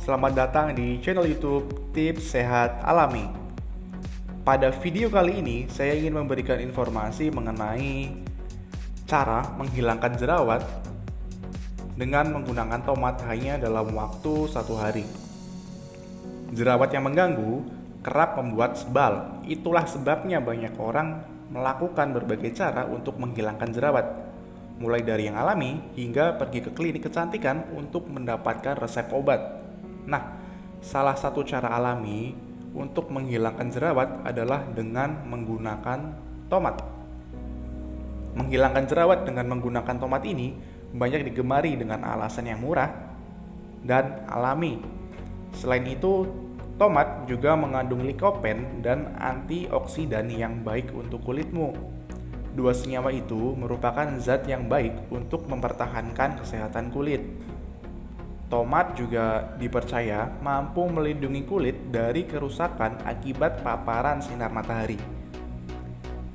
selamat datang di channel YouTube Tips Sehat Alami. Pada video kali ini, saya ingin memberikan informasi mengenai cara menghilangkan jerawat dengan menggunakan tomat hanya dalam waktu satu hari. Jerawat yang mengganggu kerap membuat sebal. Itulah sebabnya banyak orang melakukan berbagai cara untuk menghilangkan jerawat mulai dari yang alami hingga pergi ke klinik kecantikan untuk mendapatkan resep obat. Nah, salah satu cara alami untuk menghilangkan jerawat adalah dengan menggunakan tomat. Menghilangkan jerawat dengan menggunakan tomat ini banyak digemari dengan alasan yang murah dan alami. Selain itu, tomat juga mengandung likopen dan antioksidan yang baik untuk kulitmu. Dua senyawa itu merupakan zat yang baik untuk mempertahankan kesehatan kulit. Tomat juga dipercaya mampu melindungi kulit dari kerusakan akibat paparan sinar matahari.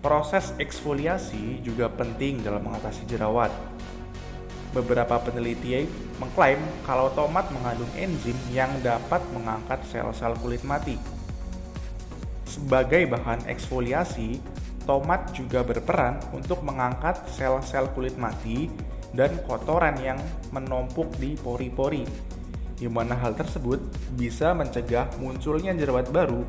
Proses eksfoliasi juga penting dalam mengatasi jerawat. Beberapa peneliti mengklaim kalau tomat mengandung enzim yang dapat mengangkat sel-sel kulit mati. Sebagai bahan eksfoliasi, tomat juga berperan untuk mengangkat sel-sel kulit mati dan kotoran yang menumpuk di pori-pori, di mana hal tersebut bisa mencegah munculnya jerawat baru.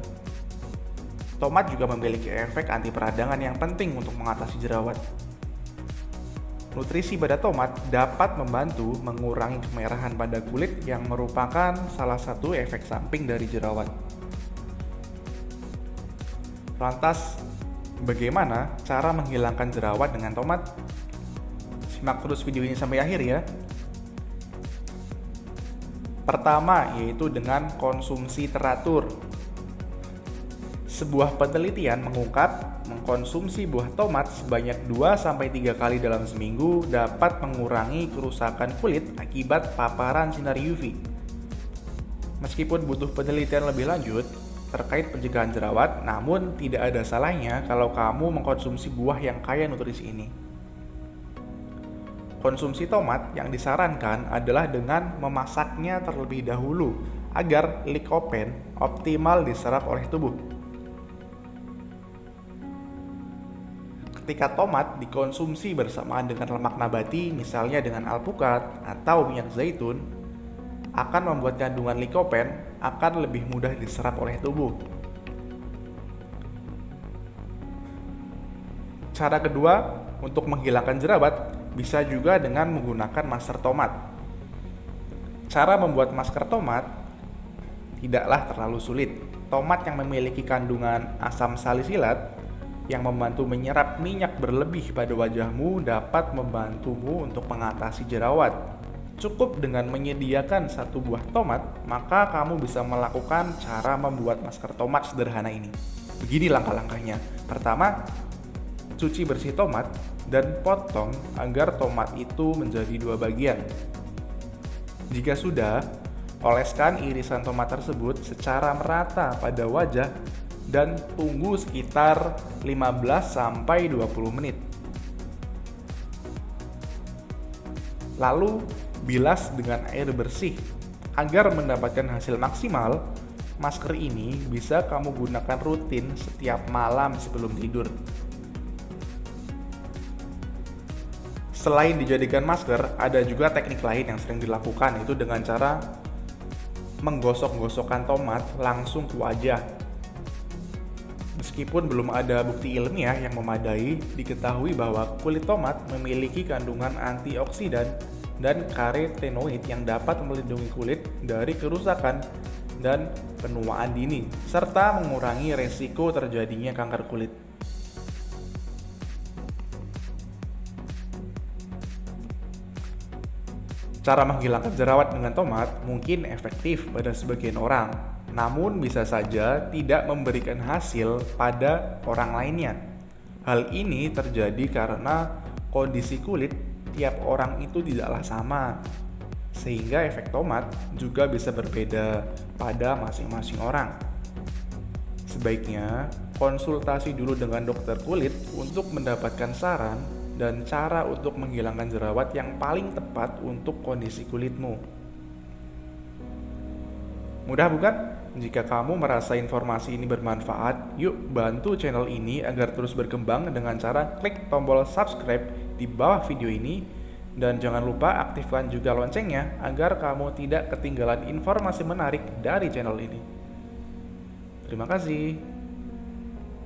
Tomat juga memiliki efek anti peradangan yang penting untuk mengatasi jerawat. Nutrisi pada tomat dapat membantu mengurangi kemerahan pada kulit yang merupakan salah satu efek samping dari jerawat. Lantas, Bagaimana cara menghilangkan jerawat dengan tomat? Simak terus video ini sampai akhir ya. Pertama yaitu dengan konsumsi teratur. Sebuah penelitian mengungkap mengkonsumsi buah tomat sebanyak 2-3 kali dalam seminggu dapat mengurangi kerusakan kulit akibat paparan sinar UV. Meskipun butuh penelitian lebih lanjut, terkait pencegahan jerawat, namun tidak ada salahnya kalau kamu mengkonsumsi buah yang kaya nutrisi ini. Konsumsi tomat yang disarankan adalah dengan memasaknya terlebih dahulu agar likopen optimal diserap oleh tubuh. Ketika tomat dikonsumsi bersamaan dengan lemak nabati, misalnya dengan alpukat atau minyak zaitun, akan membuat kandungan likopen akan lebih mudah diserap oleh tubuh. Cara kedua untuk menghilangkan jerawat bisa juga dengan menggunakan masker tomat. Cara membuat masker tomat tidaklah terlalu sulit. Tomat yang memiliki kandungan asam salisilat yang membantu menyerap minyak berlebih pada wajahmu dapat membantumu untuk mengatasi jerawat Cukup dengan menyediakan satu buah tomat, maka kamu bisa melakukan cara membuat masker tomat sederhana ini. Begini langkah-langkahnya. Pertama, cuci bersih tomat dan potong agar tomat itu menjadi dua bagian. Jika sudah, oleskan irisan tomat tersebut secara merata pada wajah dan tunggu sekitar 15 20 menit. Lalu bilas dengan air bersih. Agar mendapatkan hasil maksimal, masker ini bisa kamu gunakan rutin setiap malam sebelum tidur. Selain dijadikan masker, ada juga teknik lain yang sering dilakukan itu dengan cara menggosok-gosokkan tomat langsung ke wajah. Meskipun belum ada bukti ilmiah yang memadai, diketahui bahwa kulit tomat memiliki kandungan antioksidan dan karotenoid yang dapat melindungi kulit dari kerusakan dan penuaan dini, serta mengurangi resiko terjadinya kanker kulit. Cara menghilangkan jerawat dengan tomat mungkin efektif pada sebagian orang, namun bisa saja tidak memberikan hasil pada orang lainnya. Hal ini terjadi karena kondisi kulit tiap orang itu tidaklah sama, sehingga efek tomat juga bisa berbeda pada masing-masing orang. Sebaiknya konsultasi dulu dengan dokter kulit untuk mendapatkan saran dan cara untuk menghilangkan jerawat yang paling tepat untuk kondisi kulitmu. Mudah bukan? Jika kamu merasa informasi ini bermanfaat, yuk bantu channel ini agar terus berkembang dengan cara klik tombol subscribe di bawah video ini dan jangan lupa aktifkan juga loncengnya agar kamu tidak ketinggalan informasi menarik dari channel ini. Terima kasih.